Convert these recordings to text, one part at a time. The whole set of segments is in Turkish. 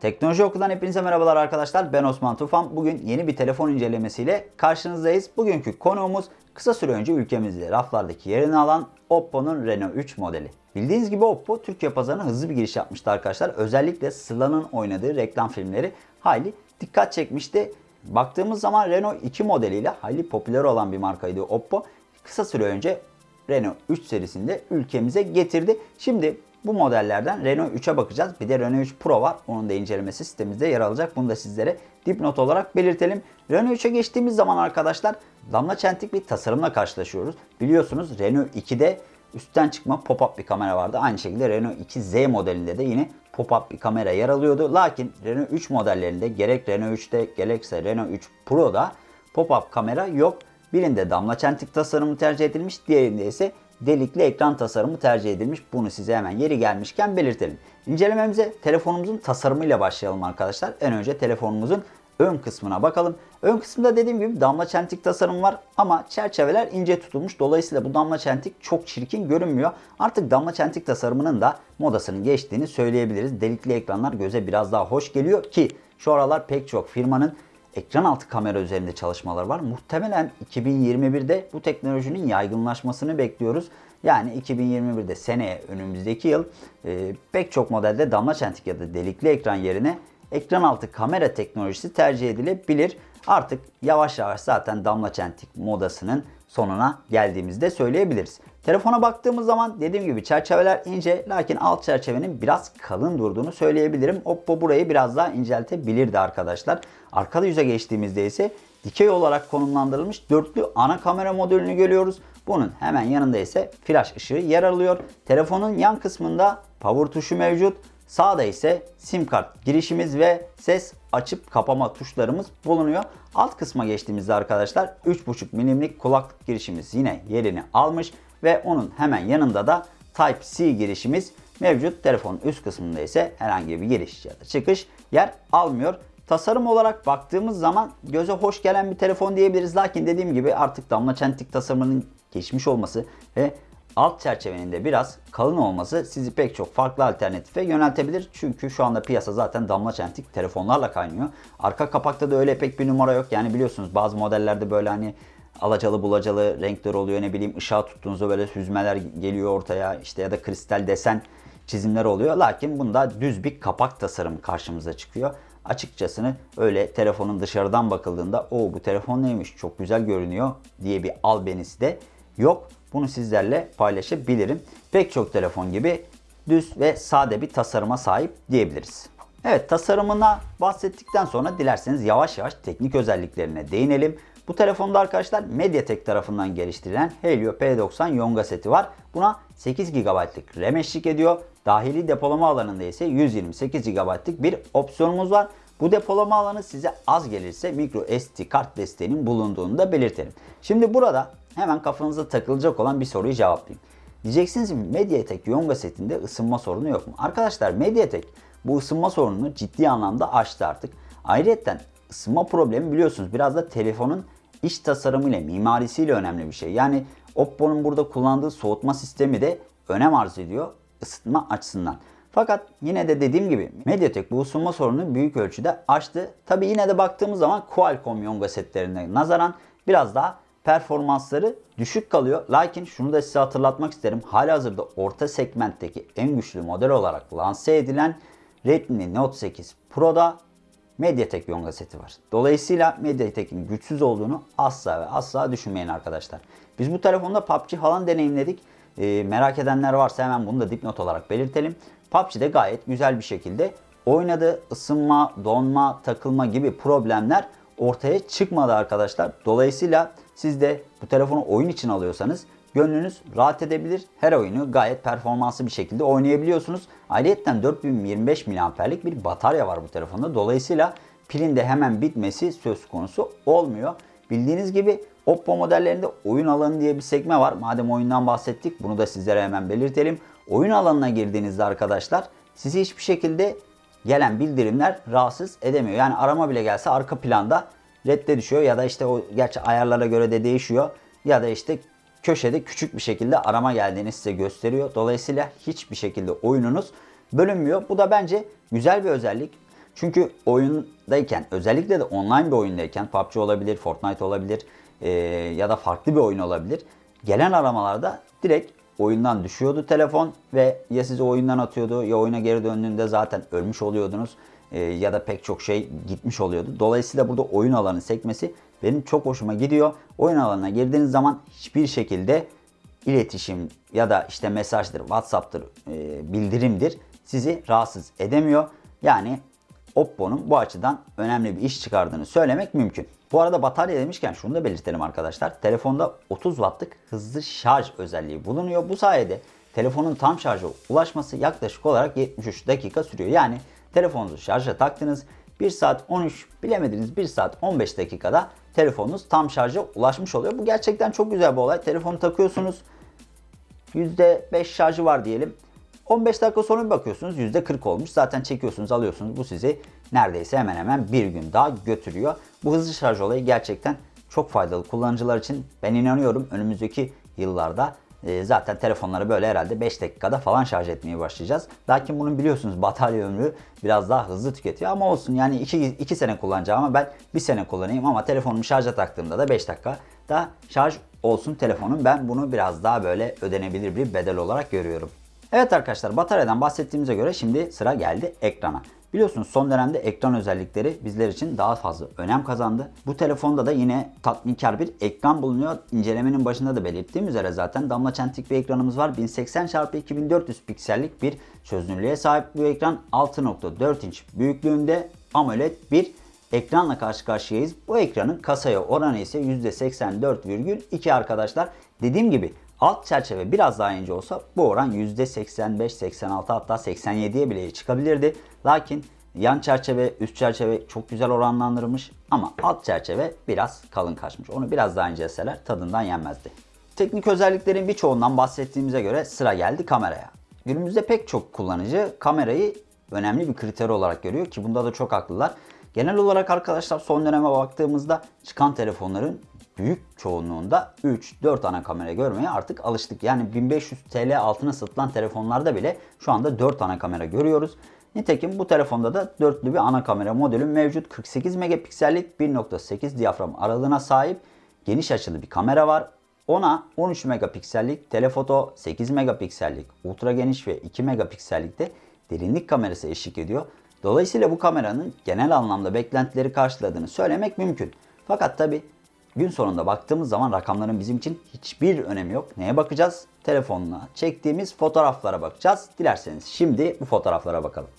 Teknoloji Oku'dan hepinize merhabalar arkadaşlar. Ben Osman Tufan. Bugün yeni bir telefon incelemesiyle karşınızdayız. Bugünkü konuğumuz kısa süre önce ülkemizde raflardaki yerini alan Oppo'nun Reno 3 modeli. Bildiğiniz gibi Oppo Türkiye pazarına hızlı bir giriş yapmıştı arkadaşlar. Özellikle Sıla'nın oynadığı reklam filmleri hayli dikkat çekmişti. Baktığımız zaman Reno 2 modeliyle hayli popüler olan bir markaydı Oppo. Kısa süre önce Renault 3 serisinde ülkemize getirdi. Şimdi bu modellerden Renault 3'e bakacağız. Bir de Renault 3 Pro var. Onun da incelemesi sitemizde yer alacak. Bunu da sizlere dipnot olarak belirtelim. Renault 3'e geçtiğimiz zaman arkadaşlar damla çentik bir tasarımla karşılaşıyoruz. Biliyorsunuz Renault 2'de üstten çıkma pop-up bir kamera vardı. Aynı şekilde Renault 2Z modelinde de yine pop-up bir kamera yer alıyordu. Lakin Renault 3 modellerinde gerek Renault 3'te gerekse Renault 3 Pro'da pop-up kamera yok. Birinde damla çentik tasarımı tercih edilmiş, diğerinde ise delikli ekran tasarımı tercih edilmiş. Bunu size hemen yeri gelmişken belirtelim. İncelememize telefonumuzun tasarımıyla başlayalım arkadaşlar. En önce telefonumuzun ön kısmına bakalım. Ön kısımda dediğim gibi damla çentik tasarım var ama çerçeveler ince tutulmuş. Dolayısıyla bu damla çentik çok çirkin görünmüyor. Artık damla çentik tasarımının da modasının geçtiğini söyleyebiliriz. Delikli ekranlar göze biraz daha hoş geliyor ki şu aralar pek çok firmanın ekran altı kamera üzerinde çalışmalar var. Muhtemelen 2021'de bu teknolojinin yaygınlaşmasını bekliyoruz. Yani 2021'de seneye önümüzdeki yıl e, pek çok modelde damla çentik ya da delikli ekran yerine ekran altı kamera teknolojisi tercih edilebilir. Artık yavaş yavaş zaten damla çentik modasının sonuna geldiğimizde söyleyebiliriz. Telefona baktığımız zaman dediğim gibi çerçeveler ince lakin alt çerçevenin biraz kalın durduğunu söyleyebilirim. Oppo burayı biraz daha inceltebilirdi arkadaşlar. Arka yüze geçtiğimizde ise dikey olarak konumlandırılmış dörtlü ana kamera modülünü görüyoruz. Bunun hemen yanında ise flash ışığı yer alıyor. Telefonun yan kısmında power tuşu mevcut. Sağda ise sim kart girişimiz ve ses açıp kapama tuşlarımız bulunuyor. Alt kısma geçtiğimizde arkadaşlar 3.5 milimlik kulaklık girişimiz yine yerini almış ve onun hemen yanında da Type-C girişimiz mevcut. Telefonun üst kısmında ise herhangi bir giriş ya da çıkış yer almıyor. Tasarım olarak baktığımız zaman göze hoş gelen bir telefon diyebiliriz. Lakin dediğim gibi artık damla çentik tasarımının geçmiş olması ve alt çerçevenin de biraz kalın olması sizi pek çok farklı alternatife yöneltebilir. Çünkü şu anda piyasa zaten damla çentik telefonlarla kaynıyor. Arka kapakta da öyle pek bir numara yok. Yani biliyorsunuz bazı modellerde böyle hani alacalı bulacalı renkler oluyor. Ne bileyim ışığa tuttuğunuzda böyle süzmeler geliyor ortaya. işte ya da kristal desen çizimler oluyor. Lakin bunda düz bir kapak tasarımı karşımıza çıkıyor. Açıkçasını öyle telefonun dışarıdan bakıldığında o bu telefon neymiş çok güzel görünüyor diye bir albenisi de yok. Bunu sizlerle paylaşabilirim. Pek çok telefon gibi düz ve sade bir tasarıma sahip diyebiliriz. Evet tasarımına bahsettikten sonra dilerseniz yavaş yavaş teknik özelliklerine değinelim. Bu telefonda arkadaşlar Mediatek tarafından geliştirilen Helio P90 Yonga seti var. Buna 8 GB'lık RAM eşlik ediyor. Dahili depolama alanında ise 128 GB'lık bir opsiyonumuz var. Bu depolama alanı size az gelirse micro SD kart desteğinin bulunduğunu da belirtelim. Şimdi burada hemen kafanıza takılacak olan bir soruyu cevaplayayım. Diyeceksiniz ki Mediatek Yonga setinde ısınma sorunu yok mu? Arkadaşlar Mediatek bu ısınma sorununu ciddi anlamda aştı artık. Ayrıca ısınma problemi biliyorsunuz biraz da telefonun iç tasarımıyla, mimarisiyle önemli bir şey. Yani Oppo'nun burada kullandığı soğutma sistemi de önem arz ediyor ısıtma açısından. Fakat yine de dediğim gibi Mediatek bu ısınma sorununu büyük ölçüde aştı. Tabi yine de baktığımız zaman Qualcomm Yonga setlerine nazaran biraz daha performansları düşük kalıyor. Lakin şunu da size hatırlatmak isterim. Halihazırda orta segmentteki en güçlü model olarak lanse edilen Redmi Note 8 Pro'da Mediatek Yonga seti var. Dolayısıyla Mediatek'in güçsüz olduğunu asla ve asla düşünmeyin arkadaşlar. Biz bu telefonda PUBG falan deneyimledik. E, merak edenler varsa hemen bunu da dipnot olarak belirtelim. PUBG'de gayet güzel bir şekilde oynadı. Isınma, donma, takılma gibi problemler ortaya çıkmadı arkadaşlar. Dolayısıyla siz de bu telefonu oyun için alıyorsanız gönlünüz rahat edebilir. Her oyunu gayet performanslı bir şekilde oynayabiliyorsunuz. Ayrıca 4025 mAh'lik bir batarya var bu telefonda. Dolayısıyla pilin de hemen bitmesi söz konusu olmuyor. Bildiğiniz gibi Oppo modellerinde oyun alanı diye bir sekme var. Madem oyundan bahsettik bunu da sizlere hemen belirtelim. Oyun alanına girdiğinizde arkadaşlar sizi hiçbir şekilde gelen bildirimler rahatsız edemiyor. Yani arama bile gelse arka planda redde düşüyor ya da işte o gerçi ayarlara göre de değişiyor. Ya da işte köşede küçük bir şekilde arama geldiğini size gösteriyor. Dolayısıyla hiçbir şekilde oyununuz bölünmüyor. Bu da bence güzel bir özellik. Çünkü oyundayken özellikle de online bir oyundayken PUBG olabilir, Fortnite olabilir e, ya da farklı bir oyun olabilir. Gelen aramalarda direkt oyundan düşüyordu telefon ve ya sizi oyundan atıyordu ya oyuna geri döndüğünde zaten ölmüş oluyordunuz e, ya da pek çok şey gitmiş oluyordu. Dolayısıyla burada oyun alanı sekmesi benim çok hoşuma gidiyor. Oyun alanına girdiğiniz zaman hiçbir şekilde iletişim ya da işte mesajdır, WhatsApp'tır, e, bildirimdir sizi rahatsız edemiyor. Yani Oppo'nun bu açıdan önemli bir iş çıkardığını söylemek mümkün. Bu arada batarya demişken şunu da belirtelim arkadaşlar. Telefonda 30 wattlık hızlı şarj özelliği bulunuyor. Bu sayede telefonun tam şarja ulaşması yaklaşık olarak 73 dakika sürüyor. Yani telefonunuzu şarja taktınız. 1 saat 13 bilemediniz 1 saat 15 dakikada telefonunuz tam şarja ulaşmış oluyor. Bu gerçekten çok güzel bir olay. Telefonu takıyorsunuz. %5 şarjı var diyelim. 15 dakika sonra bir bakıyorsunuz %40 olmuş. Zaten çekiyorsunuz alıyorsunuz. Bu sizi neredeyse hemen hemen bir gün daha götürüyor. Bu hızlı şarj olayı gerçekten çok faydalı kullanıcılar için. Ben inanıyorum önümüzdeki yıllarda e, zaten telefonları böyle herhalde 5 dakikada falan şarj etmeye başlayacağız. Lakin bunun biliyorsunuz batarya ömrü biraz daha hızlı tüketiyor ama olsun yani 2, 2 sene kullanacağım ama ben 1 sene kullanayım ama telefonumu şarja taktığımda da 5 dakika da şarj olsun telefonum. Ben bunu biraz daha böyle ödenebilir bir bedel olarak görüyorum. Evet arkadaşlar bataryadan bahsettiğimize göre şimdi sıra geldi ekrana. Biliyorsunuz son dönemde ekran özellikleri bizler için daha fazla önem kazandı. Bu telefonda da yine tatminkar bir ekran bulunuyor. İncelemenin başında da belirttiğim üzere zaten damla çentik bir ekranımız var. 1080x2400 piksellik bir çözünürlüğe sahip bu ekran 6.4 inç büyüklüğünde AMOLED bir ekranla karşı karşıyayız. Bu ekranın kasaya oranı ise %84,2 arkadaşlar. Dediğim gibi alt çerçeve biraz daha ince olsa bu oran %85, 86 hatta 87'ye bile çıkabilirdi. Lakin yan çerçeve, üst çerçeve çok güzel oranlandırılmış ama alt çerçeve biraz kalın kaçmış. Onu biraz daha inceleseler tadından yenmezdi. Teknik özelliklerin birçoğundan bahsettiğimize göre sıra geldi kameraya. Günümüzde pek çok kullanıcı kamerayı önemli bir kriter olarak görüyor ki bunda da çok haklılar. Genel olarak arkadaşlar son döneme baktığımızda çıkan telefonların büyük çoğunluğunda 3-4 ana kamera görmeye artık alıştık. Yani 1500 TL altına satılan telefonlarda bile şu anda 4 ana kamera görüyoruz. Nitekim bu telefonda da dörtlü bir ana kamera modülü mevcut. 48 megapiksellik 1.8 diyafram aralığına sahip geniş açılı bir kamera var. Ona 13 megapiksellik telefoto, 8 megapiksellik ultra geniş ve 2 megapiksellik de derinlik kamerası eşlik ediyor. Dolayısıyla bu kameranın genel anlamda beklentileri karşıladığını söylemek mümkün. Fakat tabi gün sonunda baktığımız zaman rakamların bizim için hiçbir önemi yok. Neye bakacağız? Telefonla çektiğimiz fotoğraflara bakacağız. Dilerseniz şimdi bu fotoğraflara bakalım.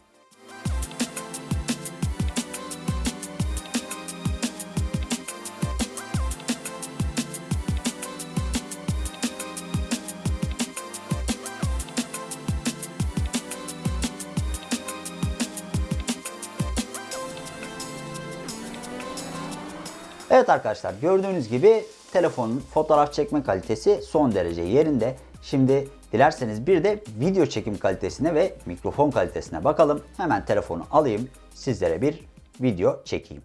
Evet arkadaşlar gördüğünüz gibi telefonun fotoğraf çekme kalitesi son derece yerinde. Şimdi dilerseniz bir de video çekim kalitesine ve mikrofon kalitesine bakalım. Hemen telefonu alayım sizlere bir video çekeyim.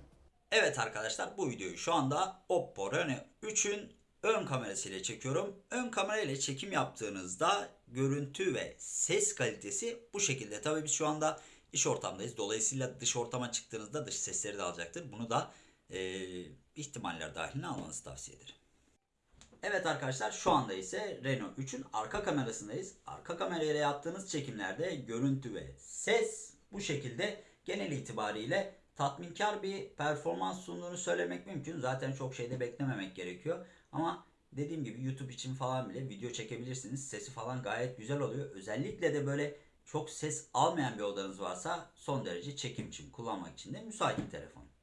Evet arkadaşlar bu videoyu şu anda Oppo Reno 3'ün ön kamerasıyla çekiyorum. Ön kamerayla çekim yaptığınızda görüntü ve ses kalitesi bu şekilde. Tabii biz şu anda iş ortamdayız. Dolayısıyla dış ortama çıktığınızda dış sesleri de alacaktır. Bunu da e, ihtimaller dahiline almanızı tavsiye ederim. Evet arkadaşlar şu anda ise Renault 3'ün arka kamerasındayız. Arka kamerayla yaptığınız çekimlerde görüntü ve ses bu şekilde genel itibariyle tatminkar bir performans sunduğunu söylemek mümkün. Zaten çok şeyde beklememek gerekiyor. Ama dediğim gibi YouTube için falan bile video çekebilirsiniz. Sesi falan gayet güzel oluyor. Özellikle de böyle çok ses almayan bir odanız varsa son derece çekim için kullanmak için de müsait bir telefon.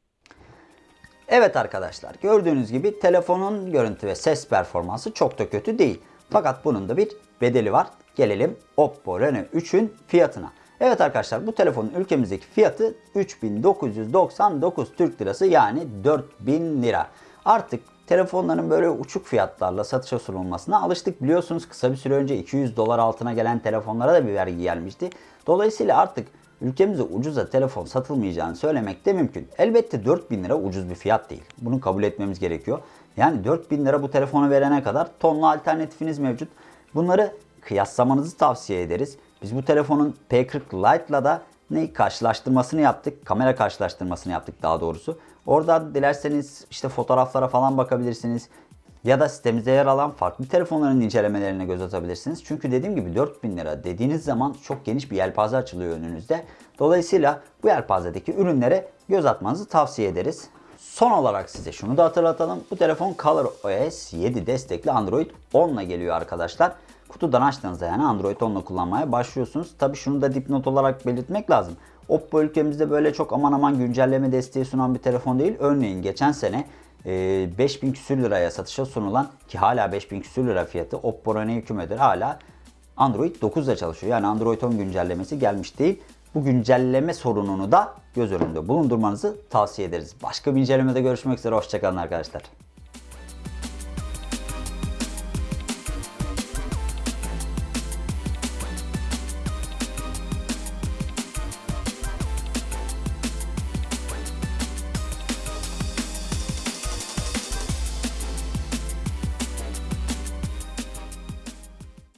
Evet arkadaşlar gördüğünüz gibi telefonun görüntü ve ses performansı çok da kötü değil. Fakat bunun da bir bedeli var. Gelelim Oppo Reno 3'ün fiyatına. Evet arkadaşlar bu telefonun ülkemizdeki fiyatı 3999 Türk Lirası yani 4000 lira. Artık telefonların böyle uçuk fiyatlarla satışa sunulmasına alıştık. Biliyorsunuz kısa bir süre önce 200 dolar altına gelen telefonlara da bir vergi gelmişti. Dolayısıyla artık ülkemizde ucuza telefon satılmayacağını söylemek de mümkün. Elbette 4000 lira ucuz bir fiyat değil. Bunu kabul etmemiz gerekiyor. Yani 4000 lira bu telefonu verene kadar tonla alternatifiniz mevcut. Bunları kıyaslamanızı tavsiye ederiz. Biz bu telefonun P40 Lite'la da ne karşılaştırmasını yaptık. Kamera karşılaştırmasını yaptık daha doğrusu. Orada dilerseniz işte fotoğraflara falan bakabilirsiniz. Ya da sitemizde yer alan farklı telefonların incelemelerine göz atabilirsiniz. Çünkü dediğim gibi 4000 lira dediğiniz zaman çok geniş bir yelpaze açılıyor önünüzde. Dolayısıyla bu yelpazedeki ürünlere göz atmanızı tavsiye ederiz. Son olarak size şunu da hatırlatalım. Bu telefon ColorOS 7 destekli Android 10 ile geliyor arkadaşlar. Kutudan açtığınızda yani Android 10 ile kullanmaya başlıyorsunuz. Tabi şunu da dipnot olarak belirtmek lazım. Oppo ülkemizde böyle çok aman aman güncelleme desteği sunan bir telefon değil. Örneğin geçen sene e, 5000 küsür liraya satışa sunulan ki hala 5000 küsür lira fiyatı Oppo Reno 2 modeli hala Android 9 ile çalışıyor. Yani Android 10 güncellemesi gelmiş değil. Bu güncelleme sorununu da göz önünde bulundurmanızı tavsiye ederiz. Başka bir incelemede görüşmek üzere. Hoşçakalın arkadaşlar.